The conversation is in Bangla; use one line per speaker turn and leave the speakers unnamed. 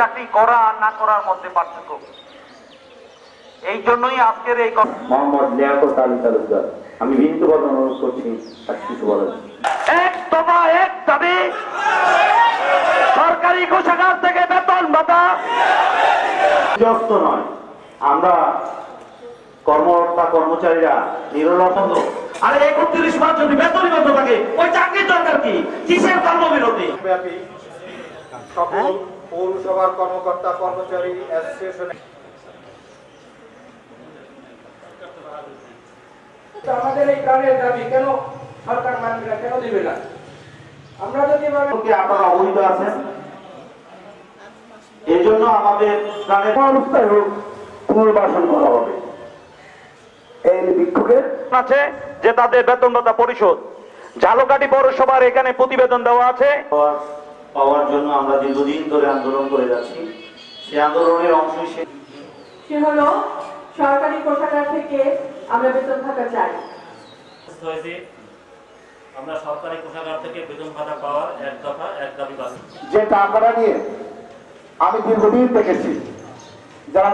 চাকরি করা আর না করার মধ্যে পার্থক্য। এই জন্যই আজকের এই
মোহাম্মদ লিয়াকত আলী তালুকদার আমি অনুরোধ করছি আর কিছু বলেন
এক দফা এক দাবি সরকারি কোষাগার থেকে বেতন ভাতা।
বিরক্ত নয় আমরা কর্মকর্তা কর্মচারীরা নিরলসন্দ
আরে একত্রিশ মাস যদি বেতনই বন্ধ থাকে ওই চাকরির দরকার কি? কিসের কর্মবিরতি?
ব্যাপী সকল পৌরসভার কর্মকর্তা কর্মচারী অ্যাসোসিয়েশনে
আমাদের এই প্রাণের দাবি কেন সরকার মানবে না কেন দিবে না? আমরা যদি
আপনারা অবহিত আছেন। এই জন্য আমাদের প্রাণের অবস্থায় হোক পুনর্বাসন করা হবে। এই বিক্ষোভের
আছে যে তাদের বেতন ভাতা পরিশোধ। ঝালকাঠি পৌরসভার এখানে প্রতিবেদন দেওয়া আছে।
পাওয়ার জন্য আমরা দীর্ঘদিন ধরে আন্দোলন করে যাচ্ছি। সেই আন্দোলনের অংশ হিসেবে
সে হলো সরকারি কোষাগার থেকে আমরা বেতন ভাতা চাই।
আমরা সরকারি কোষাগার থেকে বেতন ভাতা পাওয়ার এক দফা এক দাবি বাস্তব
যে টাকাটা নিয়ে আমি দীর্ঘদিন দেখেছি যারা